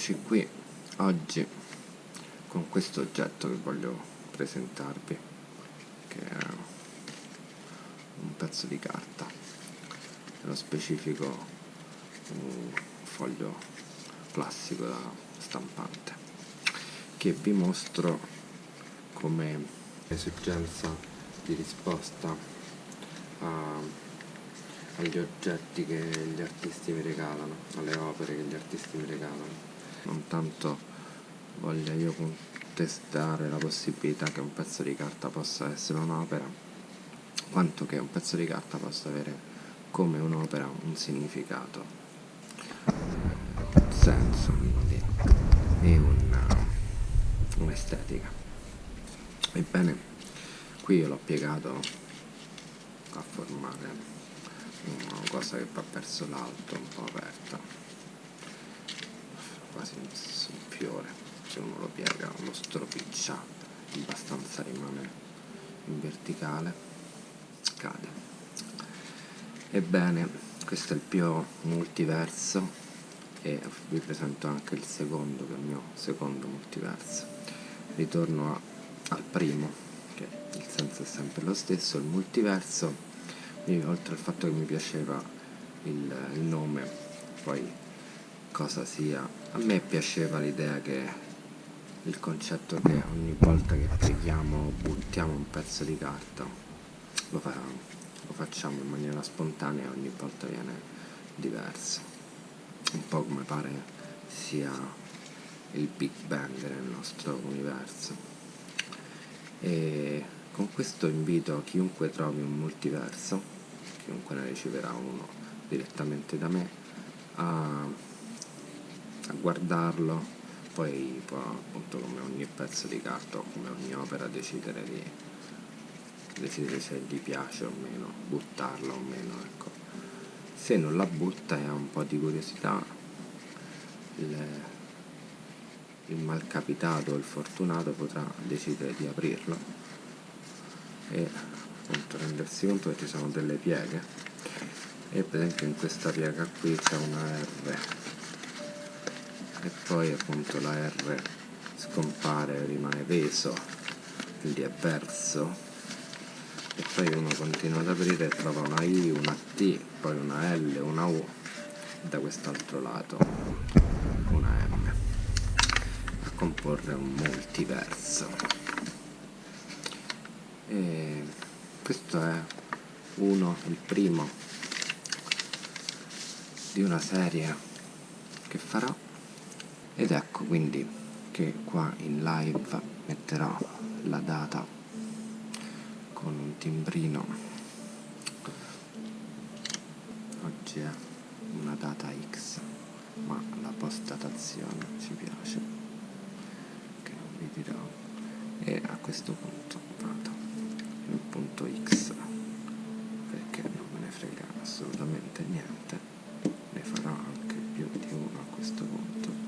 Eccoci qui oggi con questo oggetto che voglio presentarvi che è un pezzo di carta nello specifico un foglio classico da stampante che vi mostro come esigenza di risposta a agli oggetti che gli artisti mi regalano, alle opere che gli artisti mi regalano. Non tanto voglia io contestare la possibilità che un pezzo di carta possa essere un'opera, quanto che un pezzo di carta possa avere come un'opera un significato, un senso e un'estetica. Ebbene, qui io l'ho piegato a formare una cosa che va verso l'alto un po' aperta quasi un, fiore se uno lo piega lo stropiccia abbastanza rimane in verticale cade. Ebbene questo è il più multiverso e vi presento anche il secondo che è il mio secondo multiverso. Ritorno a, al primo che il senso è sempre lo stesso il multiverso. Oltre al fatto che mi piaceva il, il nome, poi cosa sia, a me piaceva l'idea che il concetto che ogni volta che preghiamo buttiamo un pezzo di carta lo, fa, lo facciamo in maniera spontanea e ogni volta viene diverso un po' come pare sia il Big Bang nel nostro universo. E con questo invito chiunque trovi un multiverso, chiunque ne riceverà uno direttamente da me, a, a guardarlo, poi può appunto come ogni pezzo di carta o come ogni opera decidere di decidere se gli piace o meno, buttarla o meno, ecco. Se non la butta e ha un po' di curiosità, il, il malcapitato o il fortunato potrà decidere di aprirlo e appunto rendersi conto che ci sono delle pieghe e per esempio in questa piega qui c'è una R e poi appunto la R scompare, rimane peso quindi è verso e poi uno continua ad aprire e trova una I, una T, poi una L, una U e da quest'altro lato una M. A comporre un multiverso. E questo è uno, il primo di una serie che farò ed ecco quindi che qua in live metterò la data con un timbrino. Oggi è una data X ma la postdatazione ci piace che vi dirò. E a questo punto vado il punto X perché non me ne frega assolutamente niente ne farò anche più di uno a questo punto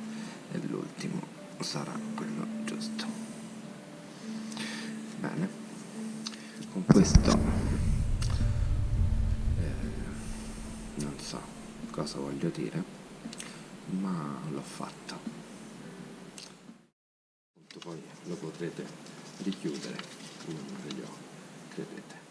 e l'ultimo sarà quello giusto. Bene. Con questo eh, non so cosa voglio dire ma l'ho fatto. Poi lo potrete richiudere occhi credete